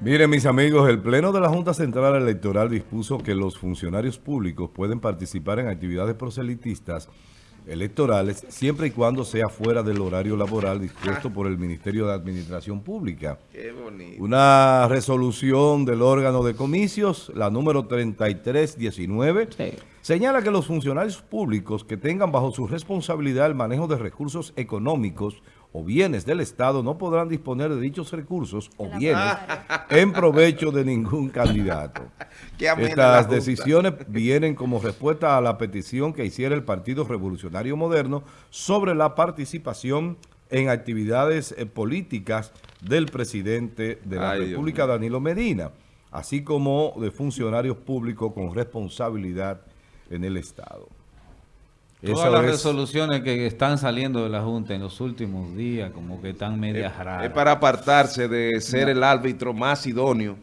Miren, mis amigos, el Pleno de la Junta Central Electoral dispuso que los funcionarios públicos pueden participar en actividades proselitistas electorales siempre y cuando sea fuera del horario laboral dispuesto por el Ministerio de Administración Pública. Qué bonito. Una resolución del órgano de comicios, la número 3319, señala que los funcionarios públicos que tengan bajo su responsabilidad el manejo de recursos económicos o bienes del Estado no podrán disponer de dichos recursos o bienes en provecho de ningún candidato. Estas decisiones vienen como respuesta a la petición que hiciera el Partido Revolucionario Moderno sobre la participación en actividades eh, políticas del presidente de la República, Danilo Medina, así como de funcionarios públicos con responsabilidad en el Estado. Todas las resoluciones que están saliendo de la Junta en los últimos días, como que están medias raras. Es para apartarse de ser el árbitro más idóneo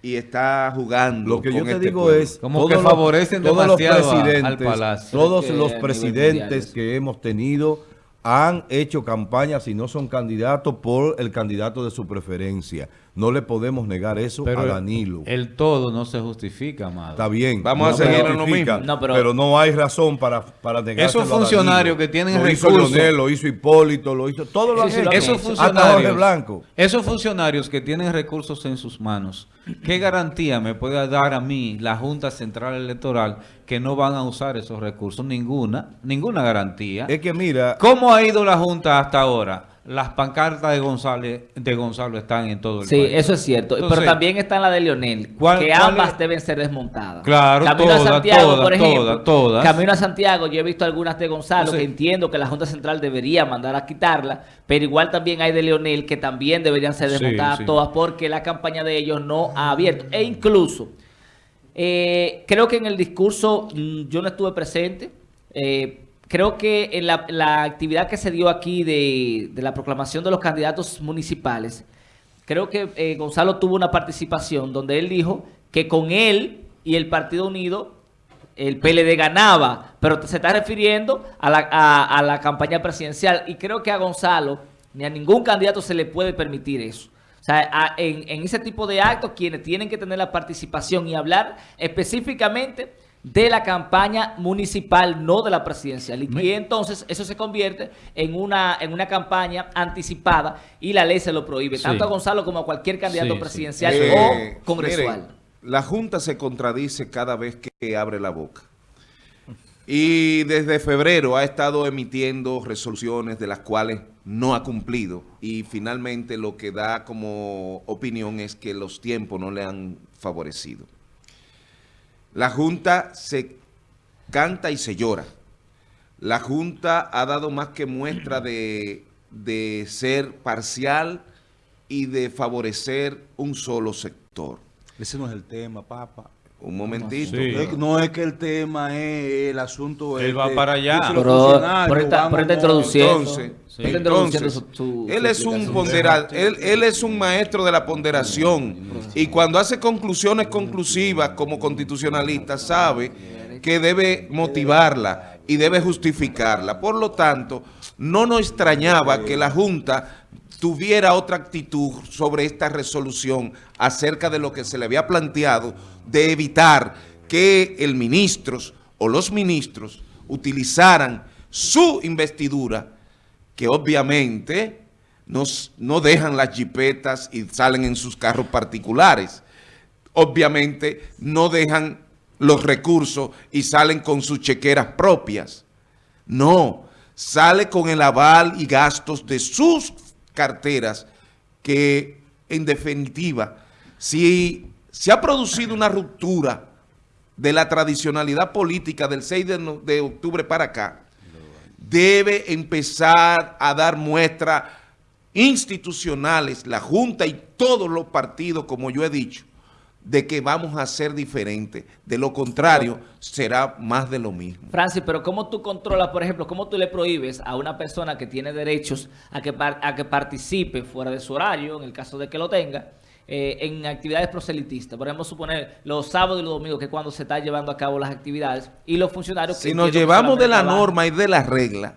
y está jugando Lo que yo te este digo es... Como que favorecen todos los presidentes, al Palacio. Todos los presidentes que hemos tenido han hecho campañas y no son candidatos por el candidato de su preferencia. No le podemos negar eso a Danilo. El todo no se justifica, amado. Está bien. Vamos a seguir en lo mismo. pero, no hay razón para, para negar Esos funcionarios que tienen lo recursos. Hizo Leonel, lo hizo Hipólito, lo hizo... Todo lo sí, esos funcionarios, Blanco. Esos funcionarios que tienen recursos en sus manos, ¿qué garantía me puede dar a mí la Junta Central Electoral que no van a usar esos recursos? Ninguna. Ninguna garantía. Es que mira... ¿Cómo ha ido la Junta hasta ahora? las pancartas de González, de Gonzalo están en todo el sí, país. Sí, eso es cierto. Pero también está la de Leonel, que ambas deben ser desmontadas. Claro, Camino a Santiago, por ejemplo. Todas, Camino a Santiago, yo he visto algunas de Gonzalo, que entiendo que la Junta Central debería mandar a quitarla, pero igual también hay de Leonel, que también deberían ser desmontadas todas, porque la campaña de ellos no ha abierto. E incluso, eh, creo que en el discurso, mm, yo no estuve presente, eh, creo que en la, actividad que se dio aquí de, la proclamación de los candidatos municipales, creo que eh, Gonzalo tuvo una participación donde él dijo que con él y el Partido Unido el PLD ganaba, pero se está refiriendo a la, a la campaña presidencial y creo que a Gonzalo ni a ningún candidato se le puede permitir eso. O sea, en, en, ese tipo de actos, quienes tienen que tener la participación y hablar específicamente de la campaña municipal, no de la presidencial. Y, entonces eso se convierte en una, en una campaña anticipada y la ley se lo prohíbe, tanto a Gonzalo como a cualquier candidato presidencial o eh, congresual. la Junta se contradice cada vez que abre la boca. Y desde febrero ha estado emitiendo resoluciones de las cuales no ha cumplido. Y finalmente lo que da como opinión es que los tiempos no le han favorecido. La Junta se canta y se llora. La Junta ha dado más que muestra de, ser parcial y de favorecer un solo sector. Ese no es el tema, papá. Un momentito. No es que el tema es el asunto... Él va para allá. Pero, por esta, por introduciendo. Entonces, él es un ponderal, él, él, es un maestro de la ponderación y cuando hace conclusiones conclusivas como constitucionalista sabe que debe motivarla y debe justificarla. Por lo tanto, no nos extrañaba que la Junta tuviera otra actitud sobre esta resolución acerca de lo que se le había planteado de evitar que el ministro o los ministros utilizaran su investidura, que obviamente nos, no dejan las jipetas y salen en sus carros particulares. Obviamente no dejan los recursos y salen con sus chequeras propias. No, sale con el aval y gastos de sus carteras que en definitiva, si se ha producido una ruptura de la tradicionalidad política del 6 de, octubre para acá, debe empezar a dar muestras institucionales, la Junta y todos los partidos, como yo he dicho, de que vamos a ser diferentes. De lo contrario, será más de lo mismo. Francis, pero ¿cómo tú controlas, por ejemplo, cómo tú le prohíbes a una persona que tiene derechos a que, a que participe fuera de su horario, en el caso de que lo tenga, eh, en actividades proselitistas? Podemos suponer los sábados y los domingos, que es cuando se están llevando a cabo las actividades, y los funcionarios... Si nos llevamos de la norma y de la regla,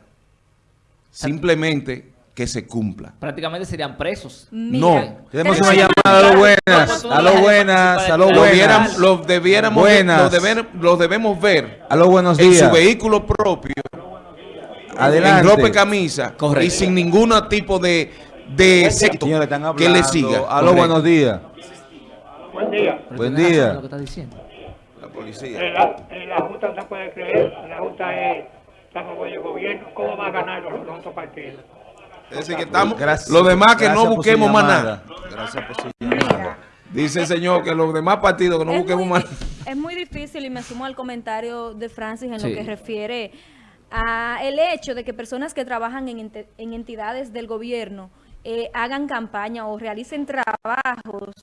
simplemente que se cumpla. Prácticamente serían presos. no. Tenemos una llamada a lo buenas, a lo buenas, a lo buenas. Lo debiéramos, buenas. Lo, debemos ver a lo buenos días. en su vehículo propio, Adelante. en ropa y camisa, y sin ningún tipo de, de secto que le siga. A lo buenos días. Buen día. Buen día. Lo que está diciendo. La policía. La, la Junta no se puede creer, la Junta es, estamos con el gobierno, ¿cómo va a ganar los, los otros partidos? Es decir, que estamos, gracias, los demás que no busquemos más nada. Gracias por su llamada. Dice el señor que los demás partidos que no busquemos más Es muy difícil y me sumo al comentario de Francis en lo que refiere a el hecho de que personas que trabajan en, en entidades del gobierno eh, hagan campaña o realicen trabajos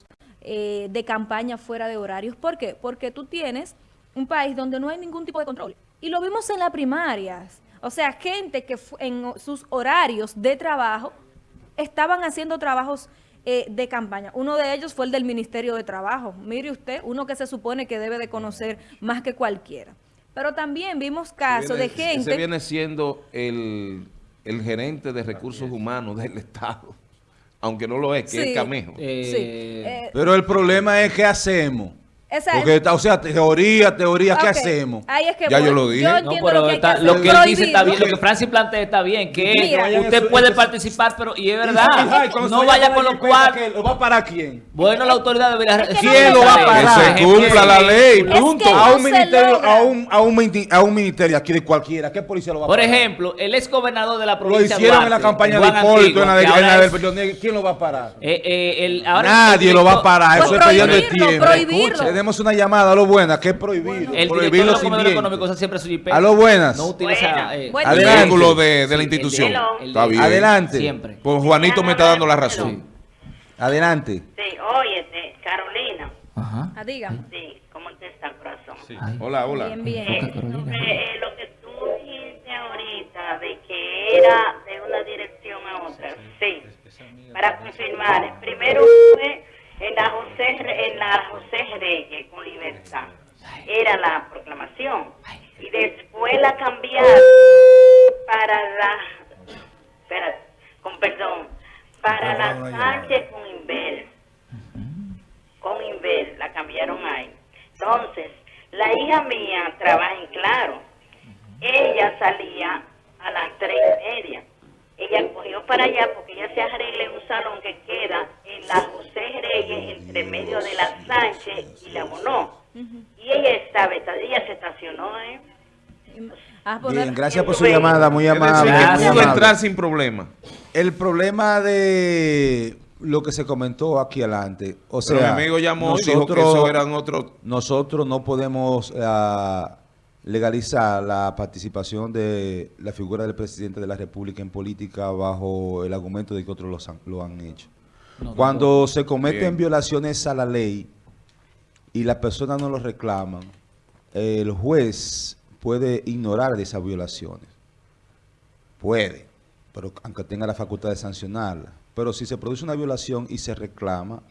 eh, de campaña fuera de horarios. ¿Por qué? Porque tú tienes un país donde no hay ningún tipo de control. Y lo vimos en las primarias. O sea, gente que en sus horarios de trabajo estaban haciendo trabajos eh, de campaña. Uno de ellos fue el del Ministerio de Trabajo. Mire usted, uno que se supone que debe de conocer más que cualquiera. Pero también vimos casos de gente... Ese viene siendo el, el, gerente de recursos humanos del Estado. Aunque no lo es, que es Camejo. Eh, Pero el problema es qué hacemos. Porque, o sea, teoría, teoría, ¿qué hacemos? Ahí es que ya yo lo dije. no, pero que lo que él dice está bien, lo que Francis plantea está bien, que usted puede participar, pero, y es verdad, no vaya con lo cual... ¿Lo va a parar quién? Bueno, la autoridad debería... ¿Quién lo va a parar? Que se cumpla la ley, punto. a, un ministerio, a, un, a, un, a un ministerio aquí de cualquiera, ¿qué policía lo va a parar? Por ejemplo, el ex gobernador de la provincia Lo hicieron en la campaña de Hipólito, en la del ¿quién lo va a parar? Eh, eh, Nadie lo va a parar, eso es perdiendo el tiempo. Tenemos una llamada, lo buena, que es prohibido. El prohibirlo sin económico siempre su IP. A lo buenas. No utiliza eh, adelante. de, de la institución. está bien. Adelante. Siempre. Pues Juanito me está dando la razón. Adelante. Sí, oye, Carolina. Ajá. Ah, dígame. Sí, ¿cómo te está el corazón? Sí. Hola, hola. Bien, bien. Eh, eh, lo que tú dijiste ahorita de que era de una dirección a otra. Sí. Para confirmar, primero fue en la José, en la José Reyes con libertad. Era la proclamación. Y después la cambiaron para la, espérate, con perdón, para la Sánchez con Inver. Con Inver, la cambiaron ahí. Entonces, la hija mía trabaja en Claro. Ella salía a las tres y media ella cogió para allá porque ella se que queda en la José Reyes, entre medio de la Sánchez y la Monó. Y ella estaba, ella se estacionó, ¿eh? Ah, Bien, gracias por su llamada, muy amable. pudo entrar sin problema. El problema de lo que se comentó aquí adelante, o sea, mi amigo llamó nosotros, y dijo que eso eran otros... Nosotros no podemos... Uh, legalizar la participación de la figura del presidente de la República en política bajo el argumento de que otros lo han, hecho. Cuando se cometen violaciones a la ley y las personas no lo reclaman, el juez puede ignorar esas violaciones. Puede, pero aunque tenga la facultad de sancionarla. Pero si se produce una violación y se reclama,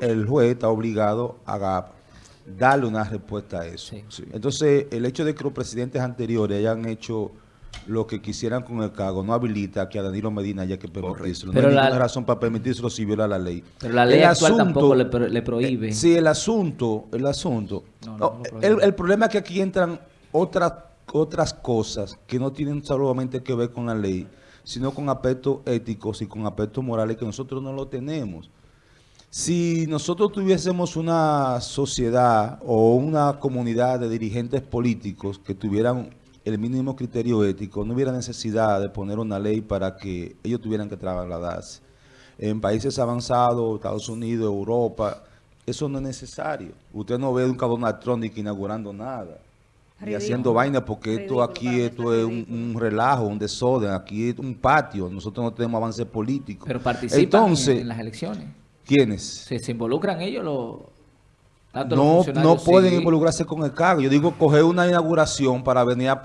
el juez está obligado a darle una respuesta a eso. Entonces, el hecho de que los presidentes anteriores hayan hecho lo que quisieran con el cargo no habilita que a Danilo Medina haya que permitírselo. Pero no hay ninguna razón para permitírselo si viola la ley. Pero la ley actual tampoco le, prohíbe. Eh, sí, el asunto, el asunto. el, problema es que aquí entran otras otras cosas que no tienen solamente que ver con la ley, sino con aspectos éticos y con aspectos morales que nosotros no lo tenemos. Si nosotros tuviésemos una sociedad o una comunidad de dirigentes políticos que tuvieran el mínimo criterio ético, no hubiera necesidad de poner una ley para que ellos tuvieran que trasladarse. En países avanzados, Estados Unidos, Europa, eso no es necesario. Usted no ve un Donald Trump inaugurando nada, ni haciendo vaina, porque esto aquí esto es un, relajo, un desorden, aquí es un patio, nosotros no tenemos avance político. Pero participan en las elecciones. ¿Quiénes? ¿Se, involucran ellos los... No, no pueden involucrarse con el cargo. Yo digo, coger una inauguración para venir a,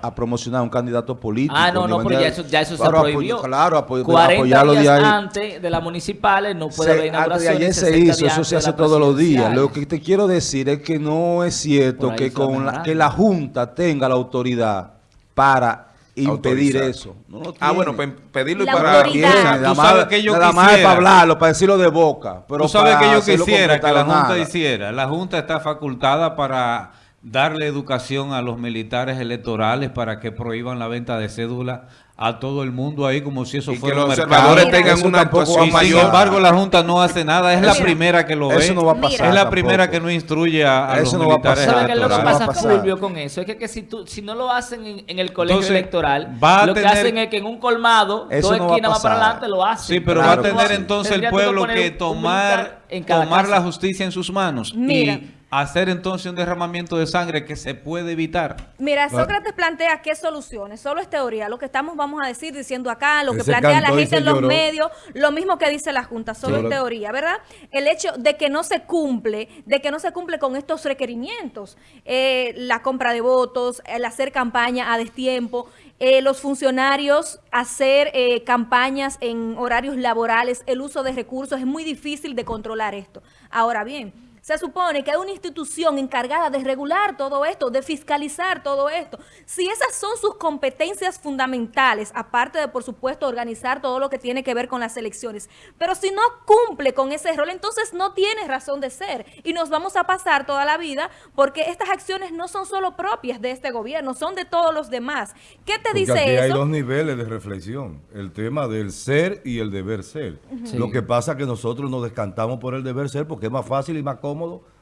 a, promocionar a un candidato político. Ah, no, no, pero ya eso, ya eso se prohibió. claro, apoy, 40 apoyarlo días de ahí. antes de las municipales no puede haber inauguración. Ayer se hizo, eso se hace todos los días. Lo que te quiero decir es que no es cierto que, con la, que la Junta tenga la autoridad para impedir eso. ah, bueno, pedirlo y para... Nada más, que yo nada más para hablarlo, para decirlo de boca. Pero tú sabes que yo quisiera que la Junta hiciera. La Junta está facultada para darle educación a los militares electorales para que prohíban la venta de cédula a todo el mundo ahí como si eso fuera un mercado. tengan una actuación mayor. Sin embargo, la Junta no hace nada. Es la primera que lo ve. Eso no va a pasar. Es la primera que no instruye a, eso los no militares va a pasar. ¿Sabes qué es lo que pasa, Fulvio, con eso? Es que, si, tú, si no lo hacen en, el colegio electoral, lo que hacen es que en un colmado, dos esquinas más para adelante lo hacen. Sí, pero va a tener entonces el pueblo que tomar, tomar la justicia en sus manos. Mira hacer entonces un derramamiento de sangre que se puede evitar. Mira, Sócrates plantea qué soluciones, solo es teoría, lo que estamos, vamos a decir, diciendo acá, lo que plantea la gente en los medios, lo mismo que dice la Junta, solo es teoría, ¿verdad? El hecho de que no se cumple, de que no se cumple con estos requerimientos, eh, la compra de votos, el hacer campaña a destiempo, eh, los funcionarios hacer eh, campañas en horarios laborales, el uso de recursos, es muy difícil de controlar esto. Ahora bien, se supone que hay una institución encargada de regular todo esto, de fiscalizar todo esto. Si esas son sus competencias fundamentales, aparte de, por supuesto, organizar todo lo que tiene que ver con las elecciones, pero si no cumple con ese rol, entonces no tiene razón de ser. Y nos vamos a pasar toda la vida porque estas acciones no son solo propias de este gobierno, son de todos los demás. ¿Qué te dice aquí hay dos niveles de reflexión, el tema del ser y el deber ser. Lo que pasa es que nosotros nos descantamos por el deber ser porque es más fácil y más cómodo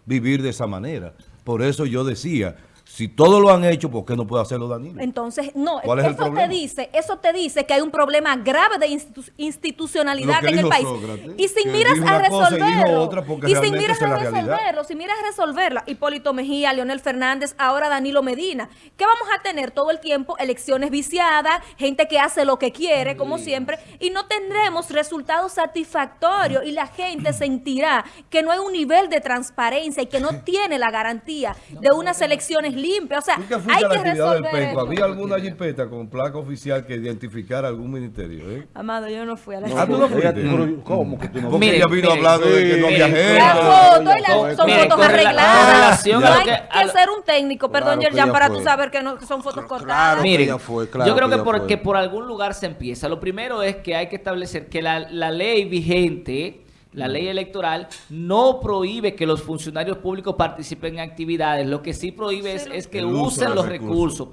vivir de esa manera. Por eso yo decía, si todos lo han hecho, ¿por qué no puede hacerlo Danilo? Entonces, no, eso te dice, eso te dice que hay un problema grave de institucionalidad en el país. y si miras a resolverlo, y, si miras a resolverlo, si miras a resolverlo, Hipólito Mejía, Leonel Fernández, ahora Danilo Medina, ¿qué vamos a tener todo el tiempo? Elecciones viciadas, gente que hace lo que quiere, como siempre, y no tendremos resultados satisfactorios y la gente sentirá que no hay un nivel de transparencia y que no tiene la garantía de unas elecciones limpia. O sea, hay que resolver ¿Había alguna jipeta con placa oficial que identificara algún ministerio? ¿eh? Amado, yo no fui a la no, ¿Ah, tú no fuiste? ¿Cómo que tú no Porque ella vino hablando de que no había gente. Son fotos arregladas. No hay que ser un técnico, perdón, Yerjan, para tú saber que, no, son fotos cortadas. Miren, yo creo que porque por algún lugar se empieza. Lo primero es que hay que establecer que la, la ley vigente la ley electoral no prohíbe que los funcionarios públicos participen en actividades. Lo que sí prohíbe es, que usen los recursos.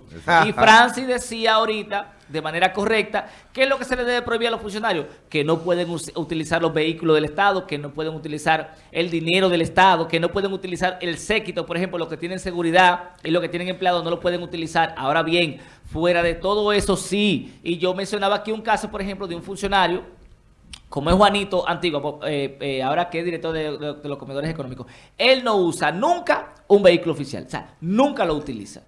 Y Francis decía ahorita, de manera correcta, ¿qué es lo que se le debe prohibir a los funcionarios? Que no pueden utilizar los vehículos del Estado, que no pueden utilizar el dinero del Estado, que no pueden utilizar el séquito, por ejemplo, los que tienen seguridad y los que tienen empleados no lo pueden utilizar. Ahora bien, fuera de todo eso sí, y yo mencionaba aquí un caso, por ejemplo, de un funcionario como es Juanito Antiguo, eh, eh, ahora que es director de, los comedores económicos, él no usa nunca un vehículo oficial. O sea, nunca lo utiliza.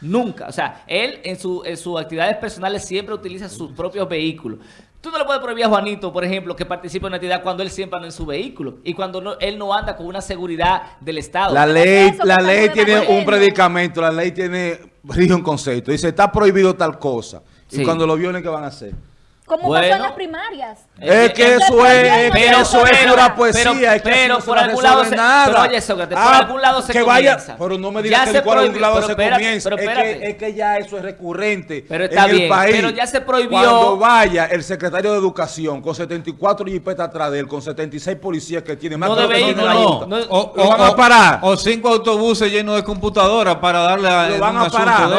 Nunca. O sea, él en, su, en sus actividades personales siempre utiliza sus propios vehículos. Tú no le puedes prohibir a Juanito, por ejemplo, que participe en una actividad cuando él siempre anda en su vehículo y cuando él no anda con una seguridad del Estado. La ley, la ley tiene un predicamento, la ley tiene un concepto. Dice, está prohibido tal cosa. Y cuando lo violen, ¿qué van a hacer? Como bueno, pasó en las primarias. Es que eso es, pero, eso es pura poesía. Pero, pero por algún lado se, nada. Pero oye, Sócrates, por ah, algún lado se que vaya, comienza. Pero no me digas que por algún lado se comienza. Es que, es que ya eso es recurrente pero está en bien, el país. Pero ya se prohibió. Cuando vaya el secretario de Educación con 74 jipetas atrás de él, con 76 policías que tiene más no de que no, no, o, lo van a parar. O cinco autobuses llenos de computadoras para darle a Lo van a parar,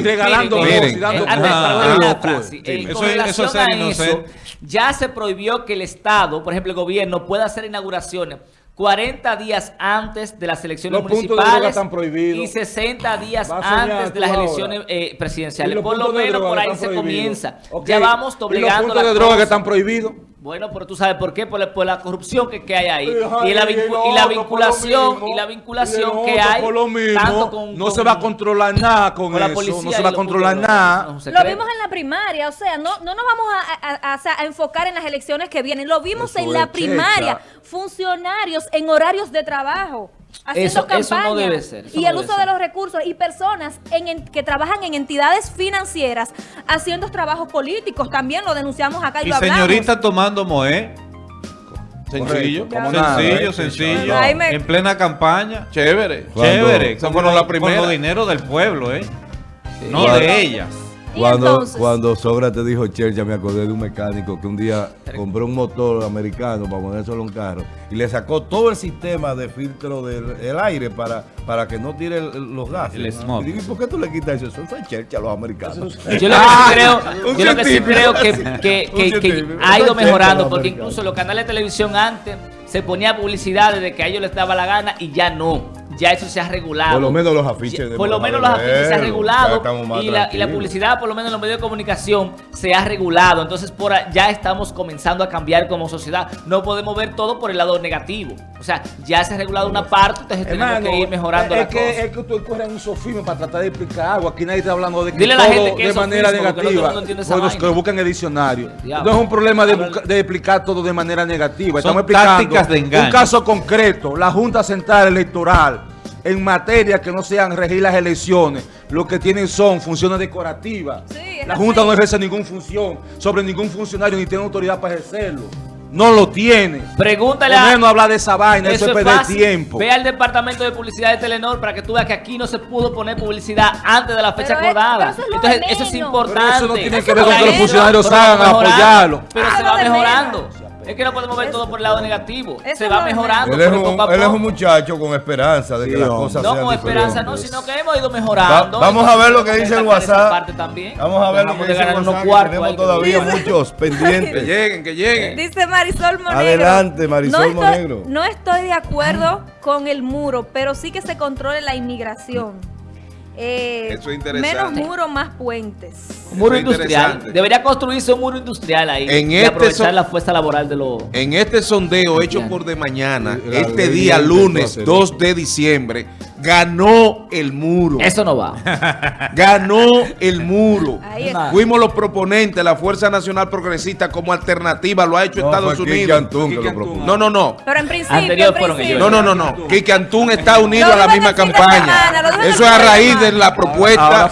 regalando y dando Eso es ser inocente ya se prohibió que el Estado, por ejemplo el gobierno, pueda hacer inauguraciones 40 días antes de las elecciones municipales y 60 días antes de las elecciones eh, presidenciales. Por lo menos por ahí se comienza. Ya vamos doblegando ¿Y los puntos de droga que están prohibidos? Bueno, pero tú sabes por qué, por la, corrupción que, hay ahí. y, la, vinculación, y la vinculación que hay tanto con, No se va a controlar nada con, eso, la policía no se va a controlar nada. lo vimos en la primaria, o sea, no, no nos vamos a, enfocar en las elecciones que vienen. Lo vimos en la primaria. Funcionarios en horarios de trabajo haciendo campaña no debe ser, y el uso de los recursos y personas en, que trabajan en entidades financieras haciendo trabajos políticos. También lo denunciamos acá y, y lo hablamos. señorita tomando Moé. Sencillo, sencillo, sencillo. En plena campaña. Chévere, chévere. Eso fueron la primera. Con dinero del pueblo, ¿eh? No de ellas. Cuando, cuando Sócrates dijo ya me acordé de un mecánico que un día compró un motor americano para ponerse en un carro y le sacó todo el sistema de filtro del aire para, para que no tire los gases. Y digo, por qué tú le quitas eso? Eso fue Churchill a los americanos. Yo lo que sí creo, yo lo que, sí creo que, que, que ha ido mejorando, porque incluso los canales de televisión antes se ponía publicidad de que a ellos les daba la gana y ya no ya eso se ha regulado. Por lo menos los afiches. De por lo menos los afiches se han regulado y la, y la, publicidad, por lo menos en los medios de comunicación, se ha regulado. Entonces por ya estamos comenzando a cambiar como sociedad. No podemos ver todo por el lado negativo. O sea, ya se ha regulado una parte, entonces tenemos que ir mejorando es la que, Es que tú corres un sofismo para tratar de explicar algo. Aquí nadie está hablando de que Dile todo la gente que de manera negativa. No pues que lo buscan en el diccionario. No es un problema de, de, explicar todo de manera negativa. Estamos explicando un caso concreto. La Junta Central Electoral en materia que no sean regir las elecciones, lo que tienen son funciones decorativas. la Junta no ejerce ninguna función sobre ningún funcionario ni tiene autoridad para ejercerlo. No lo tiene. Pregúntale a... no hablar de esa vaina, eso, es perder tiempo. Ve al departamento de publicidad de Telenor para que tú veas que aquí no se pudo poner publicidad antes de la fecha acordada. Entonces, eso es importante. eso no tiene que ver con que los funcionarios hagan apoyarlo. Pero se va mejorando. Es que no podemos ver todo por el lado negativo. Se va mejorando. Él es, un, él es un muchacho con esperanza de que las cosas no, sean No con esperanza, no, sino que hemos ido mejorando. vamos a ver lo que dice el WhatsApp. Vamos a ver lo que dice el WhatsApp. tenemos todavía muchos pendientes. Que lleguen, que lleguen. Dice Marisol Monegro. Adelante, Marisol Monegro. No estoy de acuerdo con el muro, pero sí que se controle la inmigración. Eh, Eso es interesante. Menos muro, más puentes. Un muro industrial. Debería construirse un muro industrial ahí. En y este aprovechar la fuerza laboral de los... En este sondeo hecho por de mañana, este día lunes 2 de diciembre, ganó el muro. Eso no va. Ganó el muro. Fuimos los proponentes, la Fuerza Nacional Progresista como alternativa, lo ha hecho Estados Unidos. no, no, no. Pero en principio, No, no, no, no. Antún está unido a la misma campaña. Eso es a raíz de la propuesta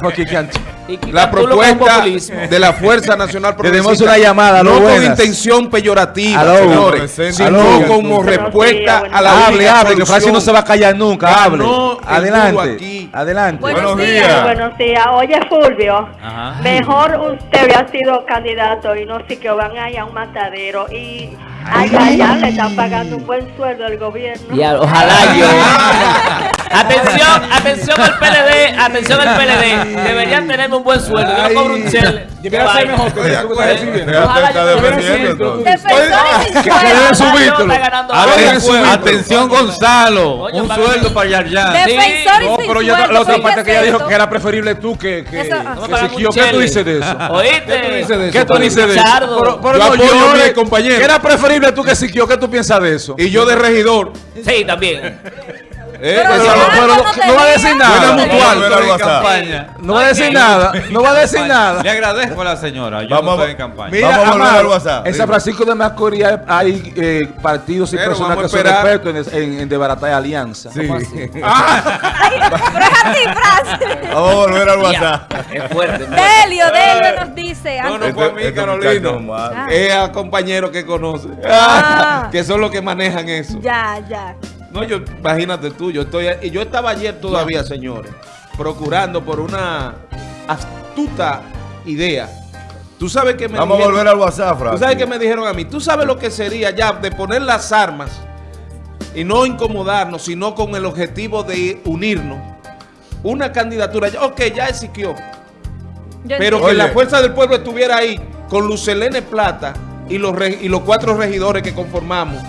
la propuesta de la Fuerza Nacional Tenemos una llamada, no con intención peyorativa, señores, sino como respuesta a la Hable, hable, que Francis no se va a callar nunca, hable. Adelante, adelante. Buenos, días. Buenos días. Oye, Fulvio, mejor usted hubiera sido candidato y no sé que van a a un matadero y allá, ya le están pagando un buen sueldo al gobierno. Y ojalá yo. atención, atención al PLD, atención al PLD. Deberían tenerme un buen sueldo. Yo no cobro un chel. Debería ser mejor que tú estás defendiendo. Ojalá yo Atención, Gonzalo. Un sueldo para Yarjan. Defensor No, pero la otra parte que ella dijo que era preferible tú que que ¿Qué tú dices de eso? ¿Oíste? ¿Qué tú dices de eso? Pero yo compañero. era preferible tú que Siquio? ¿Qué tú piensas de eso? Y yo de regidor. Sí, también. Eh, pero, no, va a decir nada. No va a decir nada. No va a decir nada. Le agradezco a la señora. Yo vamos, no estoy en campaña. Mira, vamos a volver al WhatsApp. En San Francisco de Macorís hay eh, partidos y personas que son expertos en, en desbaratar alianza. Sí. Ah. pero es antifrase. Vamos a volver al WhatsApp. Es fuerte. Delio, Delio nos dice. No, no fue a mí, Carolino. Es a compañeros que conoce. Ah. Que son los que manejan eso. Ya, ya. No, yo, imagínate tú, yo estoy, y yo estaba ayer todavía, señores, procurando por una astuta idea. Tú sabes que me Vamos a volver al WhatsApp, Tú sabes que me dijeron a mí, tú sabes lo que sería ya de poner las armas y no incomodarnos, sino con el objetivo de unirnos. Una candidatura, ok, ya existió. Pero que la fuerza del pueblo estuviera ahí con Lucelene Plata y los, y los cuatro regidores que conformamos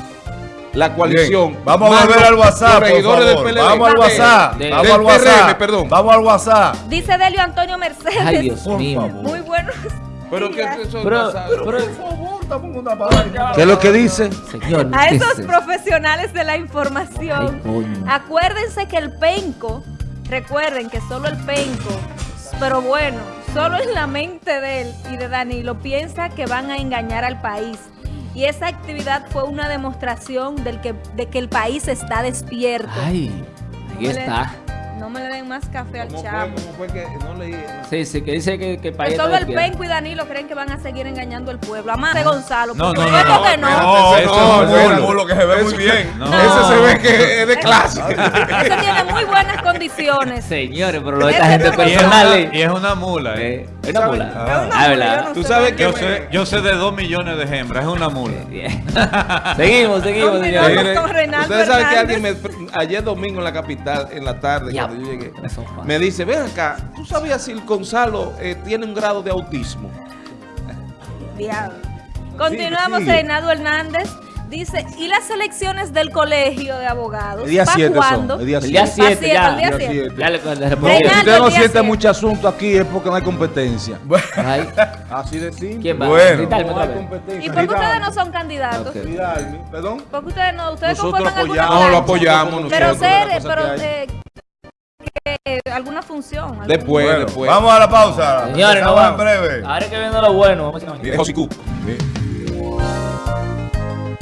la coalición. Vamos a volver al WhatsApp, por favor. Vamos al WhatsApp. Vamos al WhatsApp. perdón. Vamos al WhatsApp. Dice Delio Antonio Mercedes. Ay, Dios mío. Muy bueno. Pero que eso pero, pero, por favor, dame una palabra. ¿Qué es lo que dice? Señor, a esos profesionales de la información, acuérdense que el penco, recuerden que solo el penco, pero bueno, solo en la mente de él y de Danilo piensa que van a engañar al país. Y esa actividad fue una demostración del que, de que el país está despierto. Ay, ahí está. no me le den más café al chavo. ¿Cómo fue que no leí? Sí, sí, que dice que, que el país Solo el Penco y Danilo creen que van a seguir engañando al pueblo. Amar de Gonzalo. No, no, no. No, que no. No, no, no, que se ve muy bien. Ese se ve que es de clase. Ese tiene muy buenas condiciones. Señores, pero lo de esta gente personal. Y es una mula, eh. Es una mula. Es una Ah, mula, no Tú sé sabes de que Yo sé, yo sé de dos millones de hembras, es una mula. seguimos, seguimos, señores. Ustedes saben que alguien me, ayer domingo en la capital, en la tarde, Ya. cuando yo llegué, me dice, ven acá, ¿tú sabías si el Gonzalo eh, tiene un grado de autismo? Diablo. Continuamos, Sí. Reinaldo Hernández. Dice, ¿y las elecciones del colegio de abogados? El día ¿Para 7 cuándo? son. El día El día 7. 7 ya. el día Día siete. siete. Ya le, le Si usted no siente siete. mucho asunto aquí es porque no hay competencia. Ay, Así de simple. ¿Quién va? Bueno. Gritarme No hay competencia. ¿Y por qué ustedes no son candidatos? Ok. Dígame. ¿Perdón? Porque ustedes no, ustedes Nosotros conforman alguna apoyamos. No, lo apoyamos Pero nosotros. ser, pero eh, que alguna función. algún- Después, Bueno, después. vamos a la pausa. Señores, no Regresamos en vamos. breve. Ahora que viendo lo bueno, vamos a Cu. Mi-